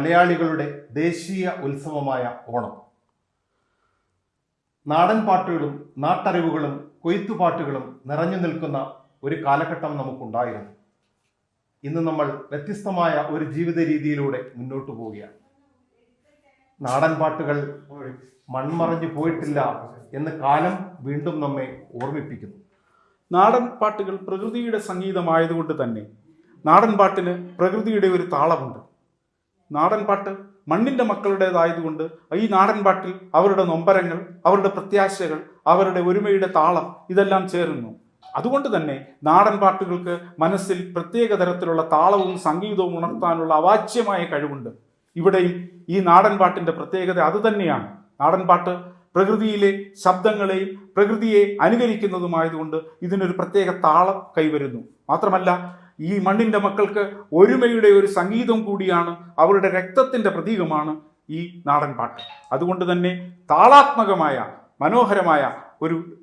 മലയാളികളുടെ ദേശീയ ഉത്സവമായ ഓണം. നാടൻ പാട്ടുകളും നാട്ടറിവുകളും കൊയ്ത്തുപാട്ടുകളും നിറഞ്ഞു നിൽക്കുന്ന ഒരു കാലഘട്ടം നമുക്കുണ്ടായിരുന്നു. ഇന്ന് നമ്മൾ വ്യത്യസ്തമായ ഒരു ജീവിത രീതിയിലൂടെ മുന്നോട്ട് പോവുകയാണ്. നാടൻ പാട്ടുകൾ മൺമറഞ്ഞു പോയിട്ടില്ല എന്ന് കാലം വീണ്ടും നമ്മെ ഓർമ്മിപ്പിക്കുന്നു. നാടൻ പാട്ടുകൾ പ്രകൃതിയുടെ സംഗീതമായതുകൊണ്ട് തന്നെ നാടൻ പാട്ടിന് പ്രകൃതിയുടെ ഒരു താളമുണ്ട്. നാടൻ പാട്ട് മണ്ണിന്റെ മക്കളുടേതായതുകൊണ്ട് ഈ നാടൻപാട്ടിൽ അവരുടെ നൊമ്പരങ്ങൾ അവരുടെ പ്രത്യാശകൾ അവരുടെ ഒരുമയുടെ താളം ഇതെല്ലാം ചേരുന്നു. അതുകൊണ്ട് തന്നെ നാടൻ പാട്ടുകൾക്ക് മനസ്സിൽ പ്രത്യേക തരത്തിലുള്ള താളവും സംഗീതവും ഉണർത്താനുള്ള അവാച്യമായ കഴിവുണ്ട്. ഇവിടെയും ഈ നാടൻ പാട്ടിന്റെ പ്രത്യേകത അതുതന്നെയാണ് നാടൻ പാട്ട് പ്രകൃതിയിലെ ശബ്ദങ്ങളെയും പ്രകൃതിയെ അനുകരിക്കുന്നതുമായതുകൊണ്ട് ഇതിനൊരു പ്രത്യേക താളം കൈവരുന്നു. മാത്രമല്ല ഈ മണ്ണിന്റെ മക്കൾക്ക് ഒരുമയുടെ ഒരു സംഗീതം കൂടിയാണ് അവരുടെ രക്തത്തിന്റെ പ്രതീകമാണ് ഈ നാടൻ പാട്ട്. അതുകൊണ്ട് തന്നെ താളാത്മകമായ മനോഹരമായ ഒരു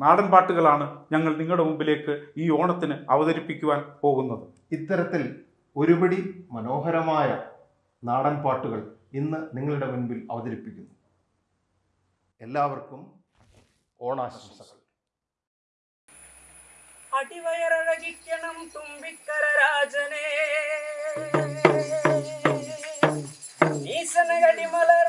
നാടൻ പാട്ടുകളാണ് ഞങ്ങൾ നിങ്ങളുടെ മുമ്പിലേക്ക് ഈ ഓണത്തിന് അവതരിപ്പിക്കുവാൻ പോകുന്നത്. ഇത്തരത്തിൽ ഒരുപിടി മനോഹരമായ നാടൻ പാട്ടുകൾ ഇന്ന് നിങ്ങളുടെ മുൻപിൽ അവതരിപ്പിക്കുന്നു. എല്ലാവർക്കും ഓണാശംസകൾ. அடிவயரழகிக்கணும் தும்பிக்கரராஜனே ஈசனகடிமலை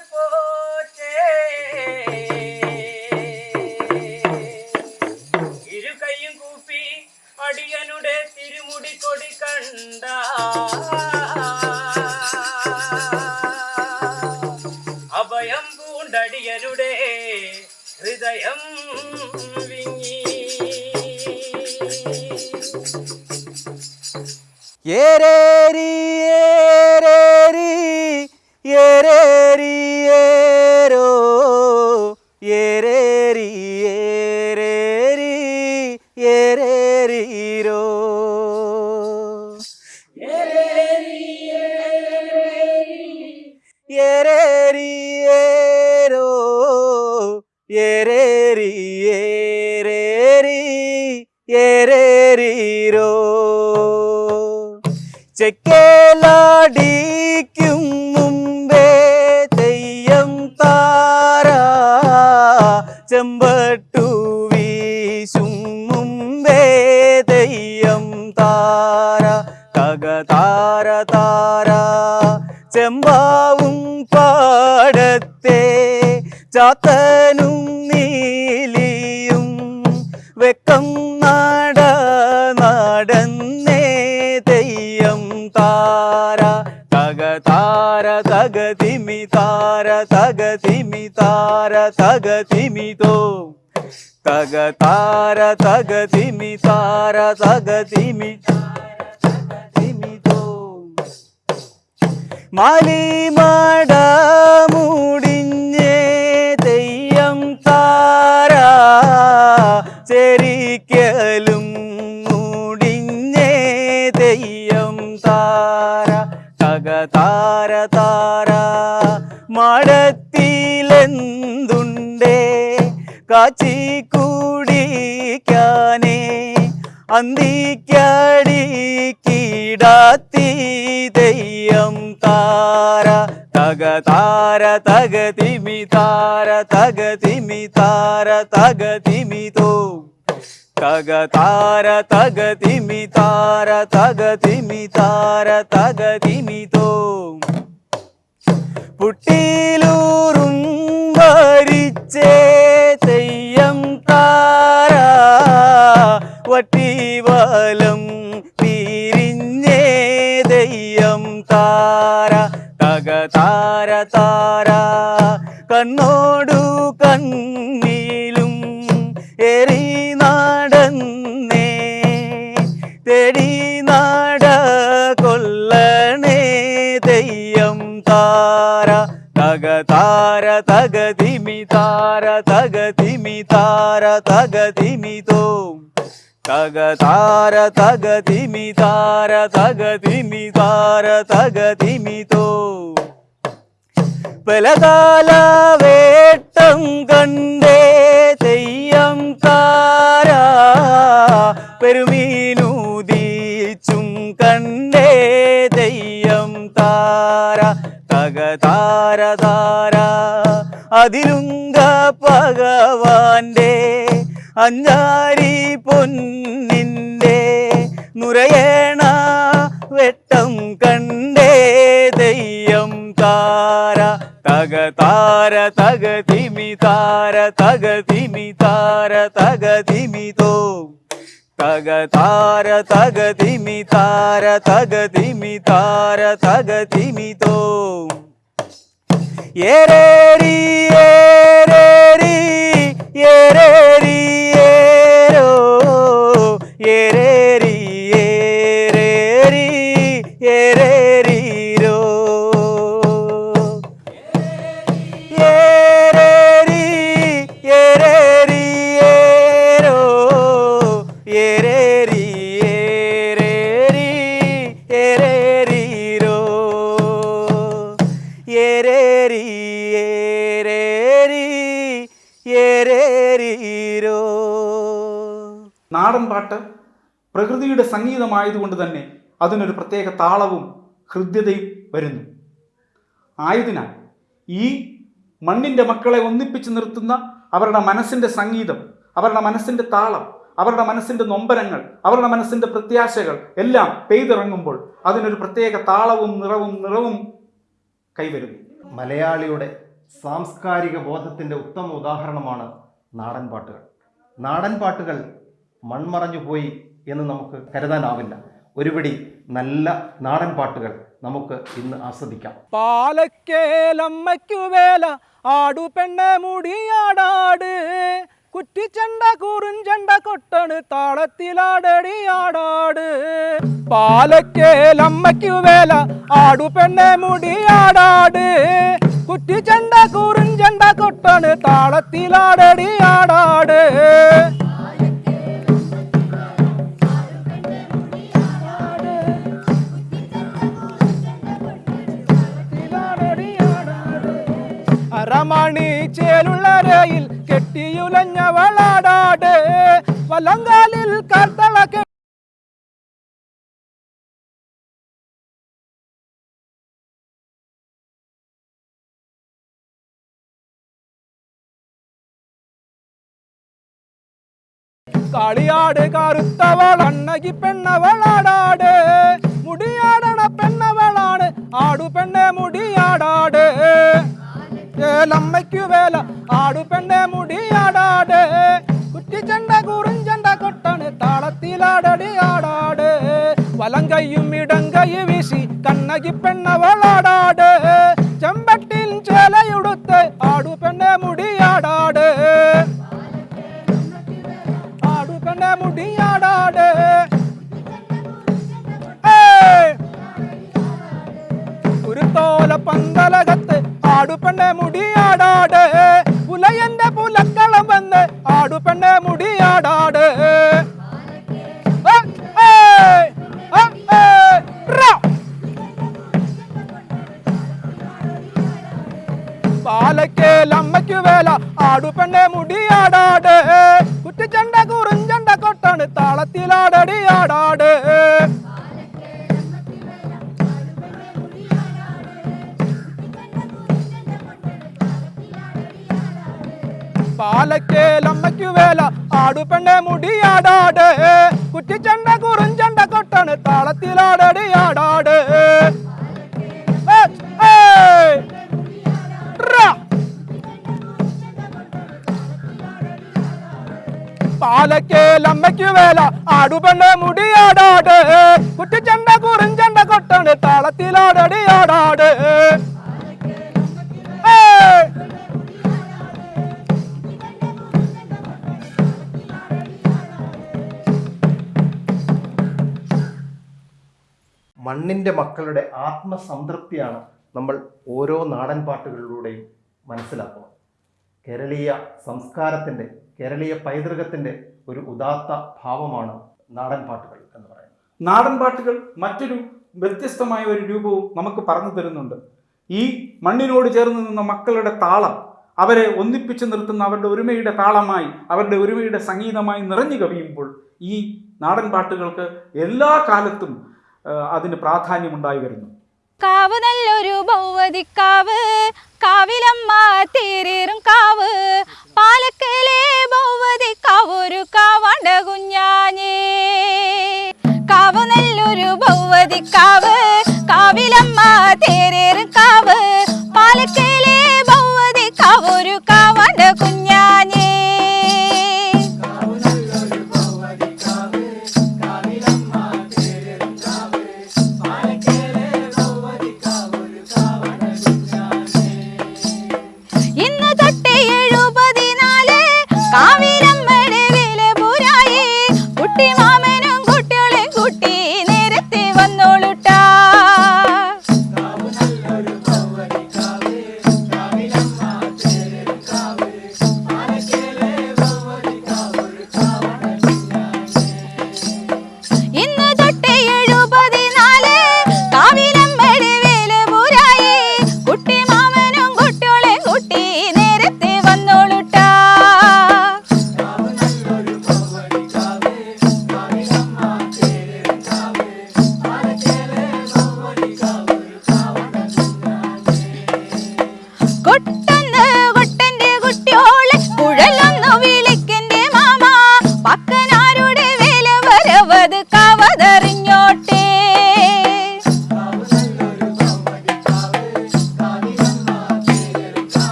ஏரே ചാത്തനും നീലിയും വെക്കം നാട നടന്നേ തെയ്യം താര. തക താര തക തിമി താര തക തിമി താര തക തിമി തോ. തക താര തക തിമി താര തക തിമി മുടിഞ്ഞേ തെയ്യം താര ചെരിക്കലും മുടിഞ്ഞേ തെയ്യം താര തക താര മടത്തിലെന്തുണ്ടേ കാച്ചി കൂടിക്കാനേ അന്തിക്കടി കീടാത്തി തെയ്യം താര തക താര തക തിമി താര തക തിമി താര തക തിമി തോ. തക താര തക തിമി താര തക തിമി താര തക തിമി തോ. പുട്ടിയിലൂറും ഭരിച്ചേ തെയ്യം താര വട്ടിവലം താര താര കണ്ണോടു കണ്ണിലും എറി നാടന്നേ. തെടി നാട കൊല്ലണേ തെയ്യം താര തക താര തക തിമി താര തക തിമി താര തക തിമി തോ. തക താര തക തിമി താര തക തിമി താര തക തിമി തോ. പലകാല വേട്ടം കണ്ടേ തെയ്യം താര പെരുമീനൂതീച്ചും കണ്ടേ തെയ്യം താര തക താര താര അതിലുങ്ക ഭഗവാന്റെ അഞ്ചാരി പൊന്നിന്റെ നുരയേണ വെട്ടം കണ്ടേ തെയ്യം താര തക താര തക തിമി താര തക തിമി താര തക തിമി തോ തക താര തക തിമി താര തക തിമി താര തക തിമി തോ ഏരേരി ഏരേരി ഏരേരി ഏരോ ഏരേരീരോ നാടൻ പാട്ട് പ്രകൃതിയുടെ സംഗീതമായതുകൊണ്ട് തന്നെ അതിനൊരു പ്രത്യേക താളവും ഹൃദ്യതയും വരുന്നു. ആയതിനാൽ ഈ മണ്ണിന്റെ മക്കളെ ഒന്നിപ്പിച്ച് നിർത്തുന്ന അവരുടെ മനസ്സിന്റെ സംഗീതം അവരുടെ മനസ്സിന്റെ താളം അവരുടെ മനസ്സിന്റെ നൊമ്പരങ്ങൾ അവരുടെ മനസ്സിന്റെ പ്രത്യാശകൾ എല്ലാം പെയ്തിറങ്ങുമ്പോൾ അതിനൊരു പ്രത്യേക താളവും നിറവും നിറവും കൈവരുന്നു. മലയാളിയുടെ സാംസ്കാരിക ബോധത്തിന്റെ ഉത്തമ ഉദാഹരണമാണ് നാടൻ പാട്ടുകൾ. നാടൻ പാട്ടുകൾ മൺമറഞ്ഞു പോയി എന്ന് നമുക്ക് കരുതാനാവില്ല. ഒരുപിടി നല്ല നാടൻ പാട്ടുകൾ നമുക്ക് ഇന്ന് ആസ്വദിക്കാം. പാലക്കേലമ്മയ്ക്കു വേല ആടു പെണ്ണെ മുടിയാടാട്. കുറ്റിച്ചണ്ട കുറുഞ്ചണ്ട കൊട്ടണ് താളത്തിലാടടി ആടാട്. പാലക്കേലമ്മയ്ക്കു വേല ആടു പെണ്ണെ മുടിയാടാട്. കുറ്റിച്ചണ്ട ചെണ്ട കൊട്ടണ് താളത്തിലാടടി ആടാട്. അരമണി ചേലുള്ള രയിൽ കെട്ടിയുലഞ്ഞവളാടാട്. വലങ്കാലിൽ കർത്തള കെ കാളിയാട് കറുത്തവൾ അണ്ണകി പെണ്ണവളാടാട് മുടിയാടണ പെണ്ണവളാണ് ആടു പെണ്ണെ മുടിയാടാട് ഏലമ്മയ്ക്കു വേല ആടു പെണ്ണെ മുടിയാടാട് കുറ്റിച്ചണ്ട കുറിഞ്ചണ്ട കൊട്ടാണ് താളത്തിലാടടി ആടാട് വലം കൈയും ഇടം കൈ വീശി കണ്ണകി പെണ്ണവളാടാട് ചെമ്പട്ടിൽ ചേലയുടുത്ത് ആടു പെണ്ണെ മുടിയാടാട് കുരുത്തോല പന്തലകത്ത് ആടുപെണ്ണെ മുടിയാടാട് പുലയന്റെ പുലക്കളം വന്ന് ആടുപെണ്ണെ മുടിയാടാട് ഏ, ഏയ്! ഏ, ഏയ്! റാ! പാലക്കേലമ്മയ്ക്കു വേല ആടുപെണ്ണെ മുടിയാടാട് പാലക്കേലമ്മയ്ക്കു വേല. ആടുപെണ്ണെ മുടിയാടാട്. കുറ്റിച്ചണ്ട കുറുഞ്ചണ്ട കൊട്ടാണ് താളത്തിലാടടി ആടാട്. ഏ, ഏയ്! റാ! പാലക്കേലമ്മയ്ക്കു വേല. ആടുപെണ്ണെ മുടിയാടാട്. കുറ്റിച്ചണ്ട കുറുഞ്ചണ്ട കൊട്ടാണ് താളത്തിലാടടി മണ്ണിന്റെ മക്കളുടെ ആത്മസംതൃപ്തിയാണ് നമ്മൾ ഓരോ നാടൻ പാട്ടുകളിലൂടെയും മനസ്സിലാക്കുന്നത്. കേരളീയ സംസ്കാരത്തിന്റെ കേരളീയ പൈതൃകത്തിന്റെ ഒരു ഉദാത്ത ഭാവമാണ് നാടൻ പാട്ടുകൾ എന്ന് പറയുന്നത്. നാടൻ പാട്ടുകൾ മറ്റൊരു വ്യത്യസ്തമായ ഒരു രൂപവും നമുക്ക് പറഞ്ഞു തരുന്നുണ്ട്. ഈ മണ്ണിനോട് ചേർന്ന് നിന്ന മക്കളുടെ താളം അവരെ ഒന്നിപ്പിച്ചു നിർത്തുന്ന അവരുടെ ഒരുമയുടെ താളമായി അവരുടെ ഒരുമയുടെ സംഗീതമായി നിറഞ്ഞു കവിയുമ്പോൾ ഈ നാടൻ പാട്ടുകൾക്ക് എല്ലാ കാലത്തും അതിന് പ്രാധാന്യമുണ്ടായി വരുന്നു. കാവ് നല്ലൊരു ഭൗവതിക്കാവ് കാവിലമ്മ തേരേറും കാവ്.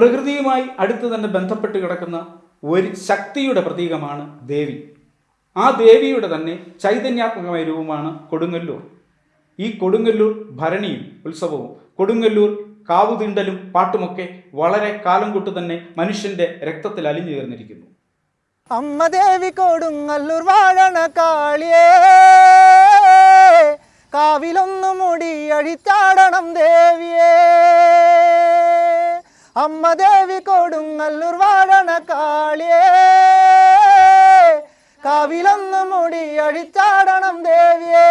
പ്രകൃതിയുമായി അടുത്ത് തന്നെ ബന്ധപ്പെട്ട് കിടക്കുന്ന ഒരു ശക്തിയുടെ പ്രതീകമാണ് ദേവി. ആ ദേവിയുടെ തന്നെ ചൈതന്യാത്മകമായ രൂപമാണ് കൊടുങ്ങല്ലൂർ. ഈ കൊടുങ്ങല്ലൂർ ഭരണിയും ഉത്സവവും കൊടുങ്ങല്ലൂർ കാവുതിണ്ടലും പാട്ടുമൊക്കെ വളരെ കാലം കൊട്ട് തന്നെ മനുഷ്യന്റെ രക്തത്തിൽ അലിഞ്ഞു ചേർന്നിരിക്കുന്നു അമ്മ ദേവി കൊടുങ്ങല്ലൂർ വാഴണ കാളിയേ കാവിലൊന്നു മുടിയഴിച്ചാടണം ദേവിയേ. അമ്മ ദേവി കൊടുങ്ങല്ലൂർ വാഴണ കാളിയേ. കാവിലൊന്ന് മുടി അഴിച്ചാടണം ദേവിയേ.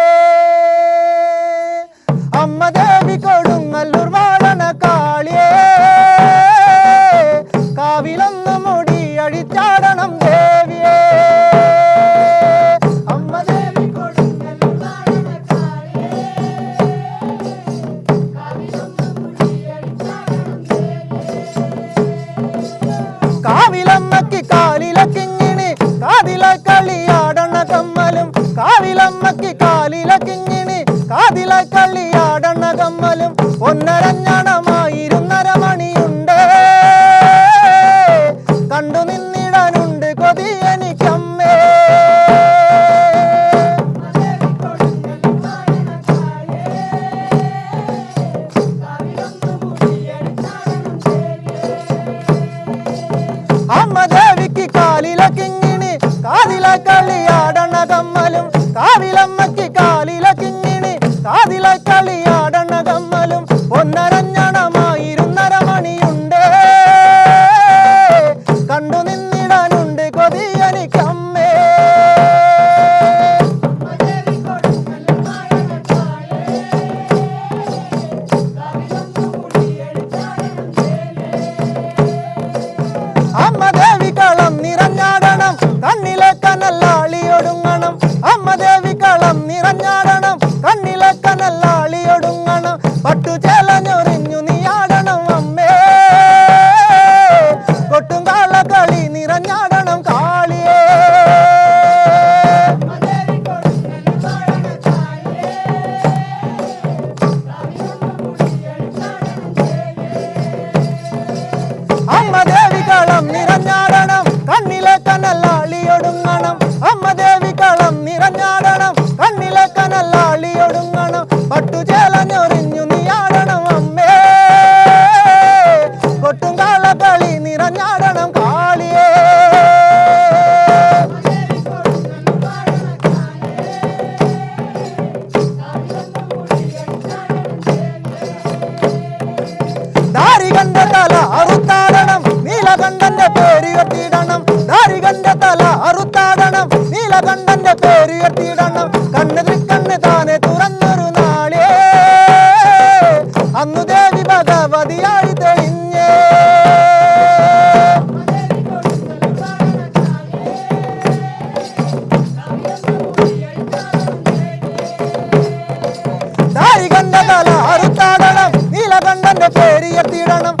കനല്ലാളിയൊടുങ്ങണം അമ്മ ദേവി കളം നിറഞ്ഞാടണം. കണ്ണിലെ കനല്ലാളിയൊടുങ്ങണം. പട്ടുചേല పొడుంగనం పట్టు చేల சரணம்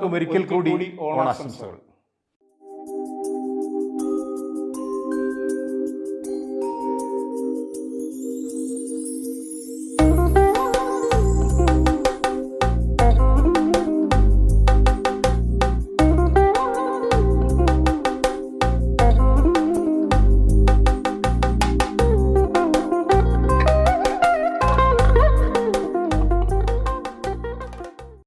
എല്ലാവർക്കും ഒരിക്കൽ കൂടി ഓണാശംസകൾ.